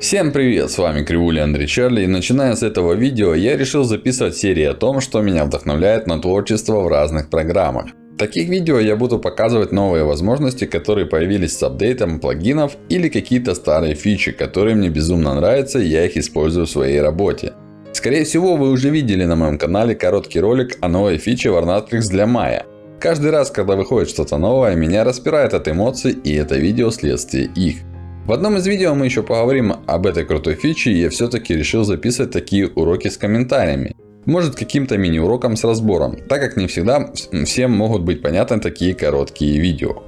Всем привет, с вами Кривуля Андрей Чарли и начиная с этого видео я решил записывать серии о том, что меня вдохновляет на творчество в разных программах. В таких видео я буду показывать новые возможности, которые появились с апдейтом плагинов или какие-то старые фичи, которые мне безумно нравятся и я их использую в своей работе. Скорее всего вы уже видели на моем канале короткий ролик о новой фиче Warnatrix для Maya. Каждый раз, когда выходит что-то новое, меня распирает от эмоций и это видео следствие их. В одном из видео мы еще поговорим об этой крутой фиче, и я все-таки решил записывать такие уроки с комментариями. Может каким-то мини-уроком с разбором, так как не всегда всем могут быть понятны такие короткие видео.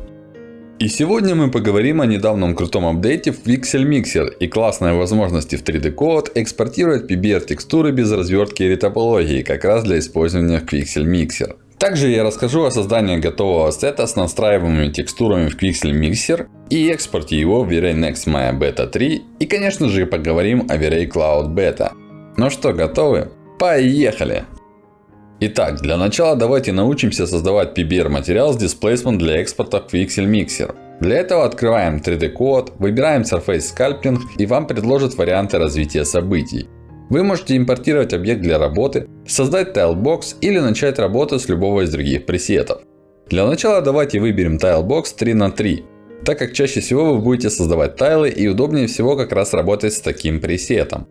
И сегодня мы поговорим о недавнем крутом апдейте в Pixel Mixer и классной возможности в 3D Code экспортировать PBR текстуры без развертки и ретопологии, как раз для использования в Pixel Mixer. Также я расскажу о создании готового сета с настраиваемыми текстурами в Pixel Mixer и экспорте его в V-Ray Next Maya Beta 3. И конечно же поговорим о V-Ray Cloud Beta. Ну что, готовы? Поехали! Итак, для начала давайте научимся создавать PBR материал с Displacement для экспорта в Pixel Mixer. Для этого открываем 3D Code, выбираем Surface Sculpting и вам предложат варианты развития событий. Вы можете импортировать объект для работы, создать Tilebox или начать работу с любого из других пресетов. Для начала давайте выберем Tilebox 3 на 3 так как чаще всего вы будете создавать тайлы и удобнее всего как раз работать с таким пресетом.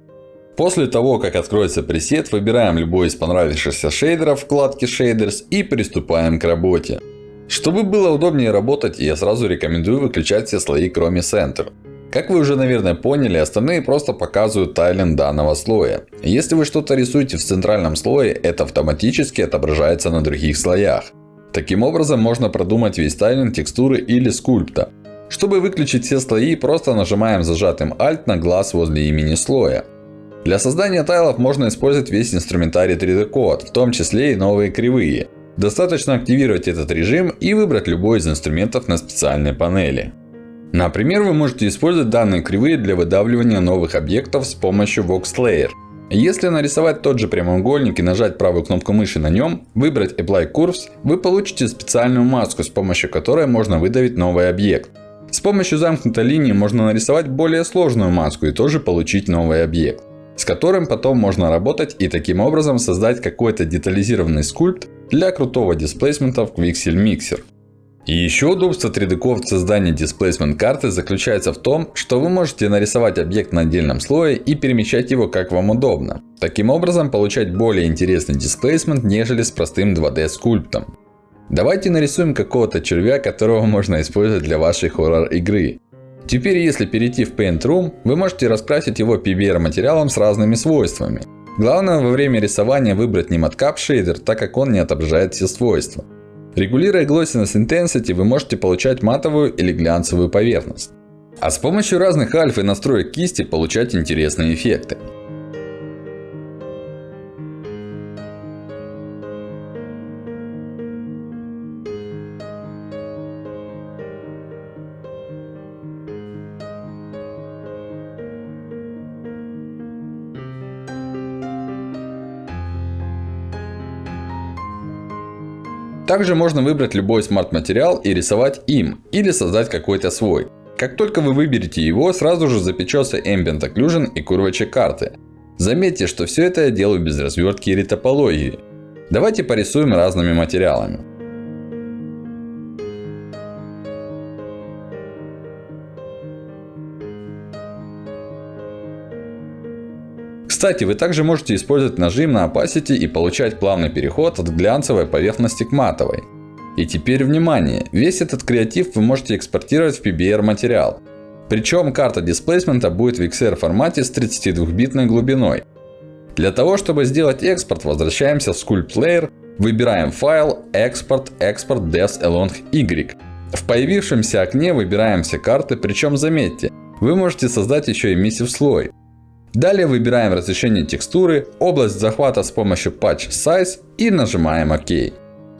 После того, как откроется пресет, выбираем любой из понравившихся шейдеров вкладки Shaders и приступаем к работе. Чтобы было удобнее работать, я сразу рекомендую выключать все слои кроме Center. Как вы уже наверное поняли, остальные просто показывают тайлинг данного слоя. Если вы что-то рисуете в центральном слое, это автоматически отображается на других слоях. Таким образом можно продумать весь тайлинг текстуры или скульпта. Чтобы выключить все слои, просто нажимаем зажатым Alt на глаз возле имени слоя. Для создания тайлов можно использовать весь инструментарий 3D Code, в том числе и новые кривые. Достаточно активировать этот режим и выбрать любой из инструментов на специальной панели. Например, вы можете использовать данные кривые для выдавливания новых объектов с помощью Vox Layer. Если нарисовать тот же прямоугольник и нажать правую кнопку мыши на нем, выбрать Apply Curves, вы получите специальную маску, с помощью которой можно выдавить новый объект. С помощью замкнутой линии можно нарисовать более сложную маску и тоже получить новый объект. С которым потом можно работать и таким образом создать какой-то детализированный скульпт для крутого дисплейсмента в Quixel Mixer. Еще удобство 3D Code в создании Displacement карты заключается в том, что вы можете нарисовать объект на отдельном слое и перемещать его как вам удобно. Таким образом получать более интересный Displacement, нежели с простым 2D скульптом. Давайте нарисуем какого-то червя, которого можно использовать для вашей хоррор игры. Теперь если перейти в Paint Room, вы можете раскрасить его PBR материалом с разными свойствами. Главное во время рисования выбрать не Matcap Shader, так как он не отображает все свойства. Регулируя Glossiness Intensity, вы можете получать матовую или глянцевую поверхность. А с помощью разных альф и настроек кисти получать интересные эффекты. Также можно выбрать любой смарт-материал и рисовать им, или создать какой-то свой. Как только вы выберете его, сразу же запечется Ambient Occlusion и Curvature карты. Заметьте, что все это я делаю без развертки или топологии. Давайте порисуем разными материалами. Кстати, вы также можете использовать нажим на Opacity и получать плавный переход от глянцевой поверхности к матовой. И теперь внимание, весь этот креатив вы можете экспортировать в PBR материал. Причем карта дисплейсмента будет в XR формате с 32-битной глубиной. Для того, чтобы сделать экспорт, возвращаемся в Sculpt Layer, выбираем файл, экспорт, экспорт Depth along Y. В появившемся окне выбираем все карты, причем заметьте, вы можете создать еще и emissive слой. Далее выбираем разрешение текстуры, область захвата с помощью Patch Size и нажимаем ОК.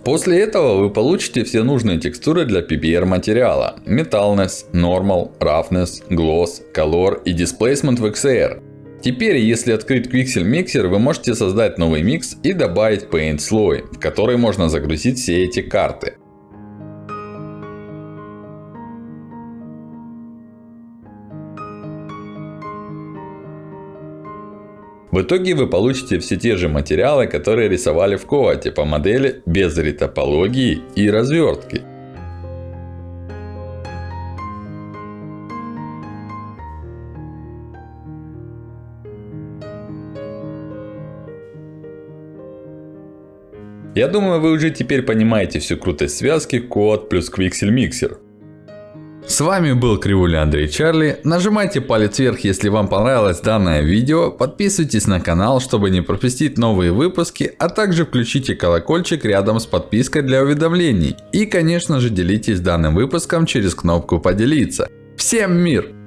После этого вы получите все нужные текстуры для PBR материала. Metalness, Normal, Roughness, Gloss, Color и Displacement в XR. Теперь, если открыть Quixel Mixer, вы можете создать новый микс и добавить Paint слой, в который можно загрузить все эти карты. В итоге вы получите все те же материалы, которые рисовали в ковате по модели без ретопологии и развертки. Я думаю, вы уже теперь понимаете всю крутость связки код плюс Quixel Mixer. С вами был Кривуля Андрей Чарли. Нажимайте палец вверх, если вам понравилось данное видео. Подписывайтесь на канал, чтобы не пропустить новые выпуски. А также включите колокольчик рядом с подпиской для уведомлений. И конечно же делитесь данным выпуском через кнопку поделиться. Всем мир!